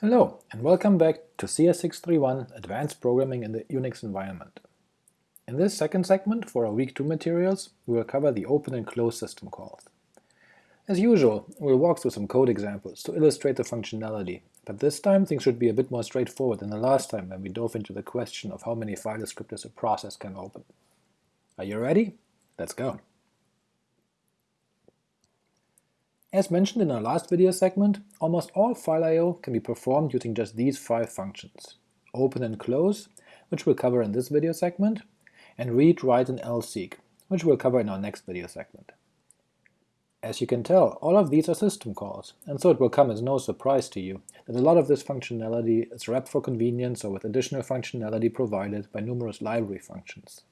Hello, and welcome back to CS631 Advanced Programming in the Unix Environment. In this second segment for our Week 2 materials, we will cover the open and close system calls. As usual, we'll walk through some code examples to illustrate the functionality, but this time things should be a bit more straightforward than the last time when we dove into the question of how many file descriptors a process can open. Are you ready? Let's go! As mentioned in our last video segment, almost all file I.O. can be performed using just these five functions – open and close, which we'll cover in this video segment, and read, write, and lseek, which we'll cover in our next video segment. As you can tell, all of these are system calls, and so it will come as no surprise to you that a lot of this functionality is wrapped for convenience or with additional functionality provided by numerous library functions.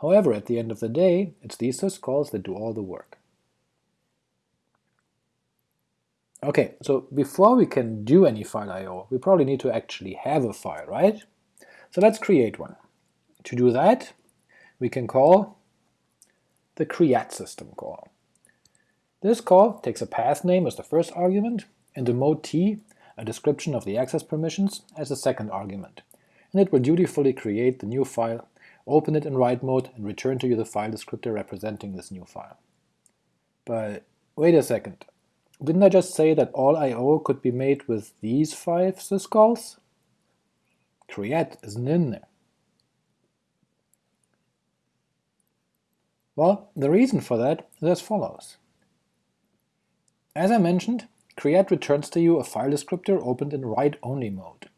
However, at the end of the day, it's these syscalls that do all the work. Okay, so before we can do any file I.O., we probably need to actually have a file, right? So let's create one. To do that, we can call the create system call. This call takes a path name as the first argument, and the mode t, a description of the access permissions, as the second argument, and it will dutifully create the new file, open it in write mode, and return to you the file descriptor representing this new file. But wait a second, didn't I just say that all I.O. could be made with these five syscalls? Create isn't in there. Well, the reason for that is as follows. As I mentioned, create returns to you a file descriptor opened in write-only mode,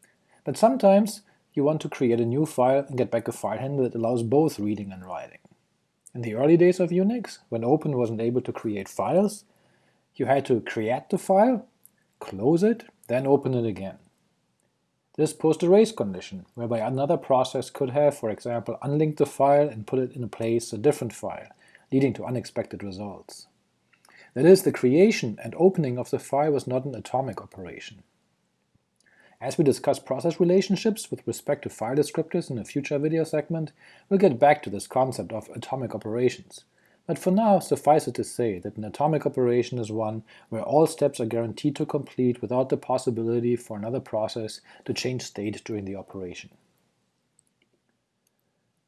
but sometimes you want to create a new file and get back a file handle that allows both reading and writing. In the early days of Unix, when Open wasn't able to create files, you had to create the file, close it, then open it again. This posed a race condition, whereby another process could have, for example, unlinked the file and put it in a place a different file, leading to unexpected results. That is, the creation and opening of the file was not an atomic operation. As we discuss process relationships with respect to file descriptors in a future video segment, we'll get back to this concept of atomic operations, but for now, suffice it to say that an atomic operation is one where all steps are guaranteed to complete without the possibility for another process to change state during the operation.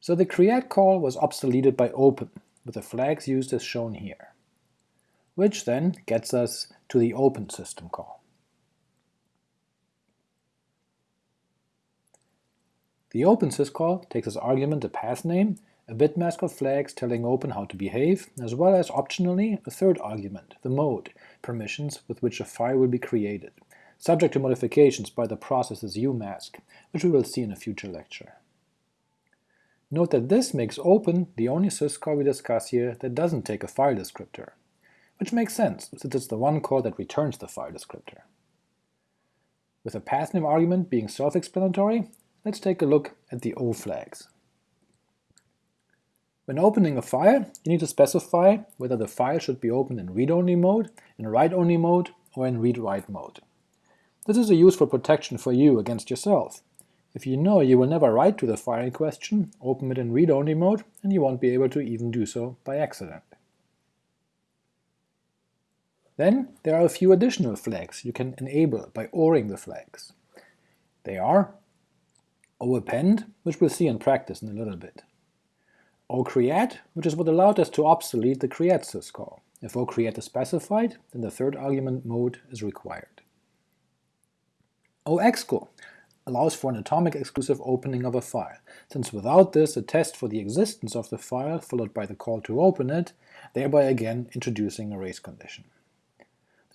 So the create call was obsoleted by open, with the flags used as shown here, which then gets us to the open system call. The open syscall takes as argument a path name a bitmask of flags telling Open how to behave, as well as optionally a third argument, the mode, permissions with which a file will be created, subject to modifications by the process's umask, which we will see in a future lecture. Note that this makes Open the only syscall we discuss here that doesn't take a file descriptor, which makes sense, since it's the one call that returns the file descriptor. With the pathname argument being self-explanatory, let's take a look at the O flags. When opening a file, you need to specify whether the file should be opened in read-only mode, in write-only mode, or in read-write mode. This is a useful protection for you against yourself. If you know you will never write to the file in question, open it in read-only mode, and you won't be able to even do so by accident. Then there are a few additional flags you can enable by ORing the flags. They are OAppend, which we'll see in practice in a little bit, OCreate, which is what allowed us to obsolete the create syscall. If OCreate is specified, then the third argument mode is required. OEXCL allows for an atomic exclusive opening of a file, since without this a test for the existence of the file followed by the call to open it, thereby again introducing a race condition.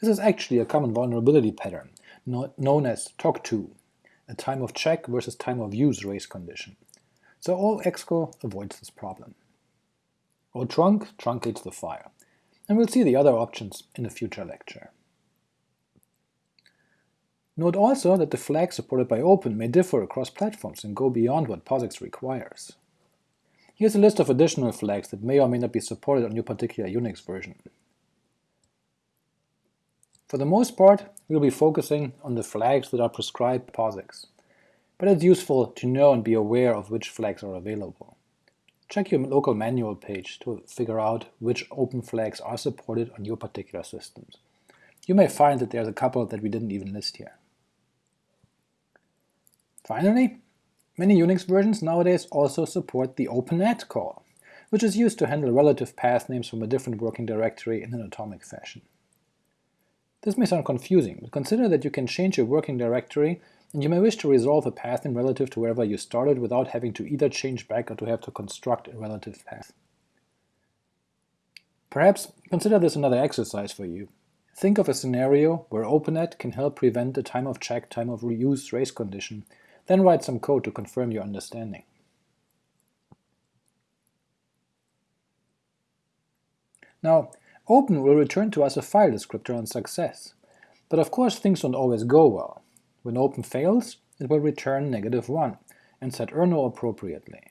This is actually a common vulnerability pattern, known as TOCTOU, a time of check versus time of use race condition, so all OEXCL avoids this problem. OTrunc truncates the file, and we'll see the other options in a future lecture. Note also that the flags supported by Open may differ across platforms and go beyond what POSIX requires. Here's a list of additional flags that may or may not be supported on your particular Unix version. For the most part, we'll be focusing on the flags that are prescribed POSIX but it's useful to know and be aware of which flags are available. Check your local manual page to figure out which open flags are supported on your particular systems. You may find that there's a couple that we didn't even list here. Finally, many Unix versions nowadays also support the openat call, which is used to handle relative path names from a different working directory in an atomic fashion. This may sound confusing, but consider that you can change your working directory and you may wish to resolve a path in relative to wherever you started without having to either change back or to have to construct a relative path. Perhaps consider this another exercise for you. Think of a scenario where openat can help prevent the time of check time of reuse race condition, then write some code to confirm your understanding. Now, open will return to us a file descriptor on success, but of course things don't always go well. When open fails, it will return negative 1, and set errno appropriately.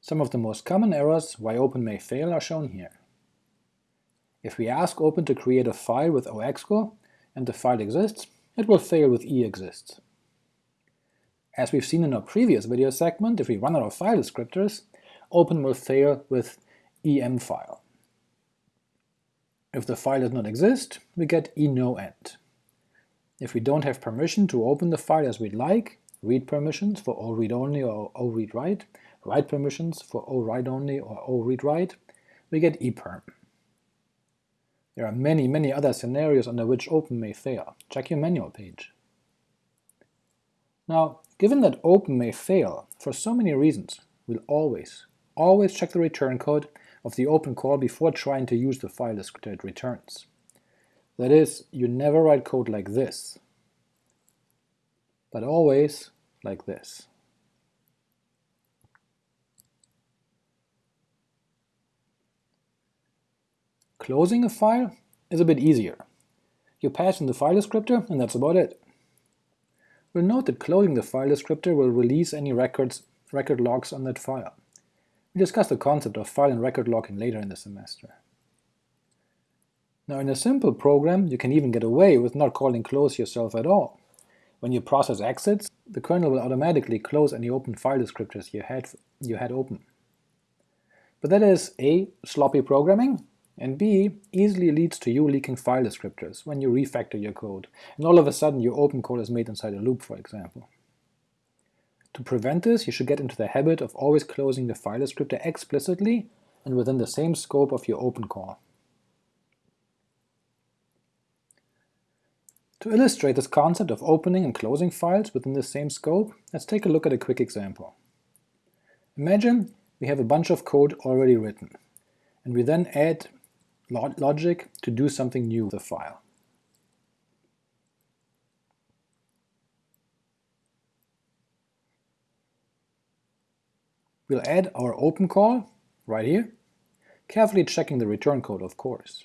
Some of the most common errors why open may fail are shown here. If we ask open to create a file with oexcl, and the file exists, it will fail with eExists. As we've seen in our previous video segment, if we run out of file descriptors, open will fail with emfile. If the file does not exist, we get enoent. If we don't have permission to open the file as we'd like, read permissions for oread-only or oread-write, write permissions for owrite-only or owread-write, we get eperm. There are many, many other scenarios under which open may fail. Check your manual page. Now, given that open may fail for so many reasons, we'll always, always check the return code of the open call before trying to use the file descriptor it returns. That is, you never write code like this, but always like this. Closing a file is a bit easier. You pass in the file descriptor, and that's about it. We'll note that closing the file descriptor will release any records, record locks on that file. We discuss the concept of file and record locking later in the semester. Now in a simple program, you can even get away with not calling close yourself at all. When your process exits, the kernel will automatically close any open file descriptors you had, you had open. But that is a. sloppy programming, and b. easily leads to you leaking file descriptors when you refactor your code, and all of a sudden your open call is made inside a loop, for example. To prevent this, you should get into the habit of always closing the file descriptor explicitly and within the same scope of your open call. To illustrate this concept of opening and closing files within the same scope, let's take a look at a quick example. Imagine we have a bunch of code already written, and we then add logic to do something new with the file. We'll add our open call right here, carefully checking the return code of course.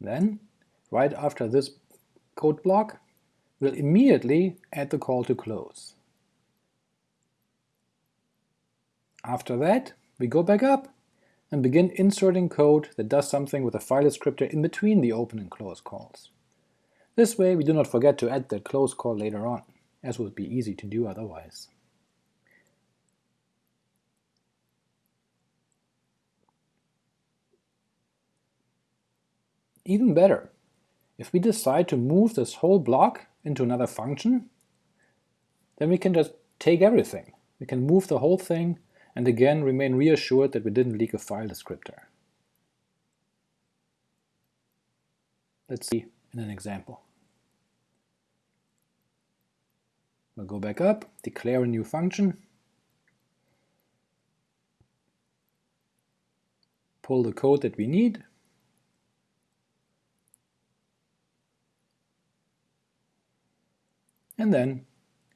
Then, right after this code block, we'll immediately add the call to close. After that, we go back up and begin inserting code that does something with a file descriptor in between the open and close calls. This way we do not forget to add that close call later on, as would be easy to do otherwise. Even better, if we decide to move this whole block into another function, then we can just take everything. We can move the whole thing and again remain reassured that we didn't leak a file descriptor. Let's see in an example. We'll go back up, declare a new function, pull the code that we need, and then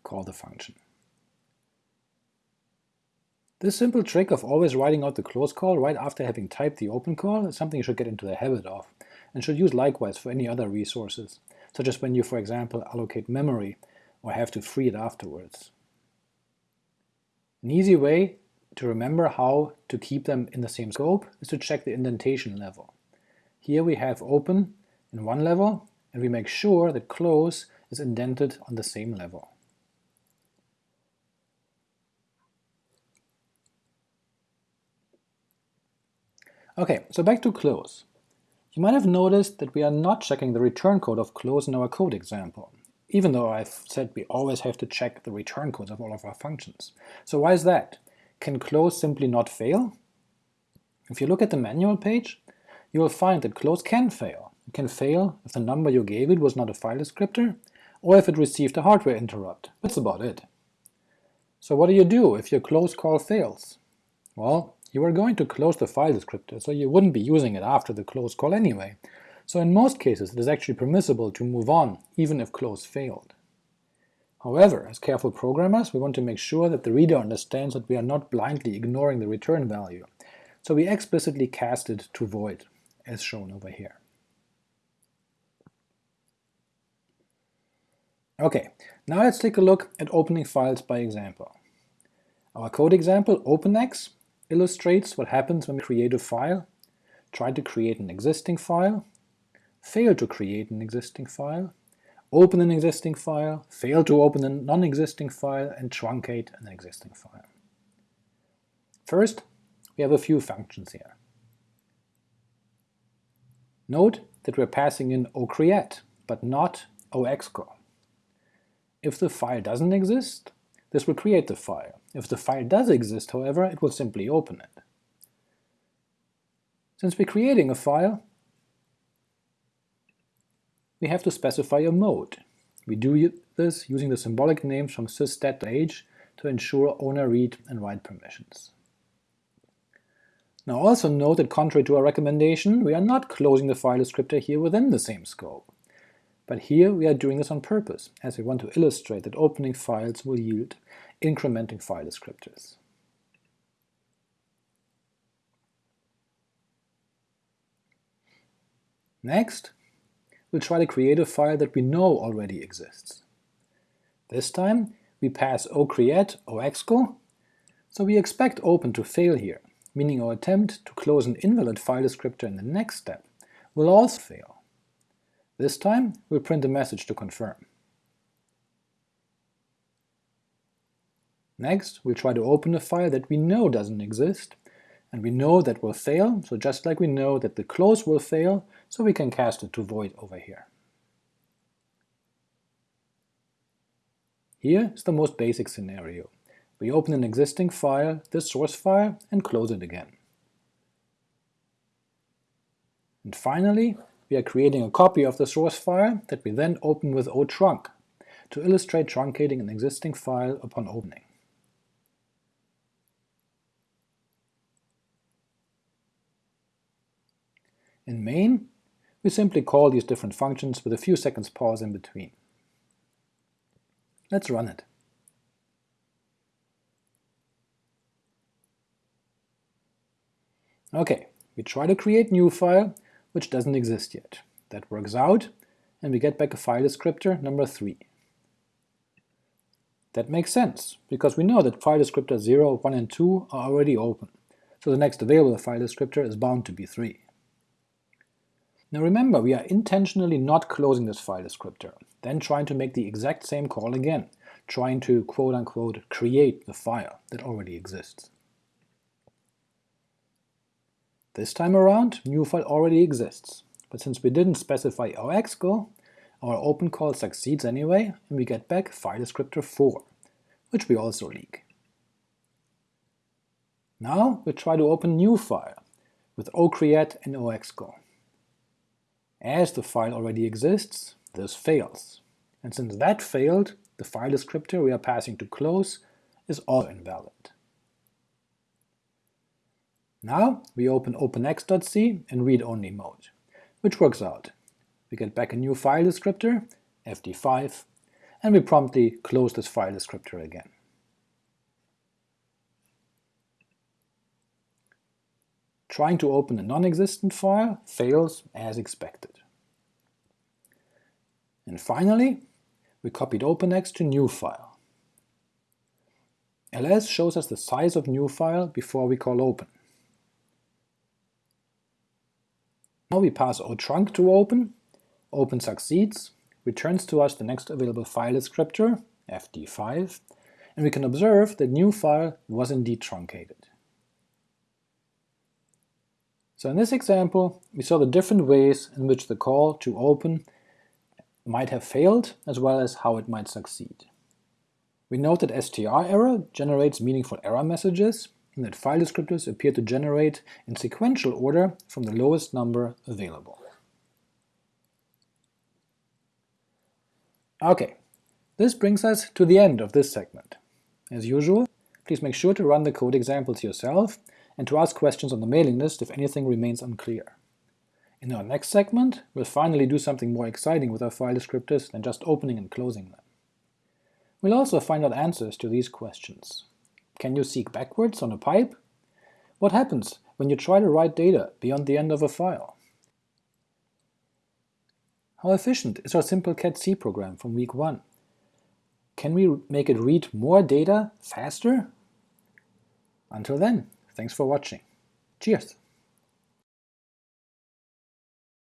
call the function. This simple trick of always writing out the close call right after having typed the open call is something you should get into the habit of, and should use likewise for any other resources, such as when you, for example, allocate memory or have to free it afterwards. An easy way to remember how to keep them in the same scope is to check the indentation level. Here we have open in one level, and we make sure that close is indented on the same level. Okay, so back to close. You might have noticed that we are not checking the return code of close in our code example, even though I've said we always have to check the return codes of all of our functions. So why is that? Can close simply not fail? If you look at the manual page, you will find that close can fail. It can fail if the number you gave it was not a file descriptor, or if it received a hardware interrupt. That's about it. So what do you do if your close call fails? Well, you are going to close the file descriptor, so you wouldn't be using it after the close call anyway, so in most cases it is actually permissible to move on, even if close failed. However, as careful programmers, we want to make sure that the reader understands that we are not blindly ignoring the return value, so we explicitly cast it to void, as shown over here. Okay, now let's take a look at opening files by example. Our code example, OpenX, illustrates what happens when we create a file, try to create an existing file, fail to create an existing file, open an existing file, fail to open a non-existing file, and truncate an existing file. First, we have a few functions here. Note that we're passing in ocreate, but not oexcl. If the file doesn't exist, this will create the file. If the file does exist, however, it will simply open it. Since we're creating a file, we have to specify a mode. We do this using the symbolic names from sys/stat.h to ensure owner read and write permissions. Now also note that contrary to our recommendation, we are not closing the file descriptor here within the same scope. But here we are doing this on purpose, as we want to illustrate that opening files will yield incrementing file descriptors. Next, we'll try to create a file that we know already exists. This time we pass ocreate oexcl, so we expect open to fail here, meaning our attempt to close an invalid file descriptor in the next step will also fail. This time we'll print a message to confirm. Next, we'll try to open a file that we know doesn't exist, and we know that will fail, so just like we know that the close will fail, so we can cast it to void over here. Here is the most basic scenario. We open an existing file, the source file, and close it again. And finally, we are creating a copy of the source file that we then open with otrunc to illustrate truncating an existing file upon opening. In main, we simply call these different functions with a few seconds pause in between. Let's run it. Okay, we try to create new file, which doesn't exist yet. That works out, and we get back a file descriptor number 3. That makes sense, because we know that file descriptor 0, 1 and 2 are already open, so the next available file descriptor is bound to be 3. Now remember, we are intentionally not closing this file descriptor, then trying to make the exact same call again, trying to quote-unquote create the file that already exists. This time around, new file already exists, but since we didn't specify oexcl, our open call succeeds anyway, and we get back file descriptor 4, which we also leak. Now we try to open new file with ocreate and oexcl. As the file already exists, this fails, and since that failed, the file descriptor we are passing to close is also invalid. Now we open openx.c in read-only mode, which works out. We get back a new file descriptor, fd5, and we promptly close this file descriptor again. Trying to open a non-existent file fails as expected. And finally, we copied OpenX to new file. ls shows us the size of new file before we call open. Now we pass otrunc to open, open succeeds, returns to us the next available file descriptor, fd5, and we can observe that new file was indeed truncated. So in this example, we saw the different ways in which the call to open might have failed, as well as how it might succeed. We note that strerror generates meaningful error messages, and that file descriptors appear to generate in sequential order from the lowest number available. Okay, this brings us to the end of this segment. As usual, please make sure to run the code examples yourself and to ask questions on the mailing list if anything remains unclear. In our next segment, we'll finally do something more exciting with our file descriptors than just opening and closing them. We'll also find out answers to these questions. Can you seek backwards on a pipe? What happens when you try to write data beyond the end of a file? How efficient is our simple cat-c program from week 1? Can we make it read more data faster? Until then, thanks for watching. Cheers!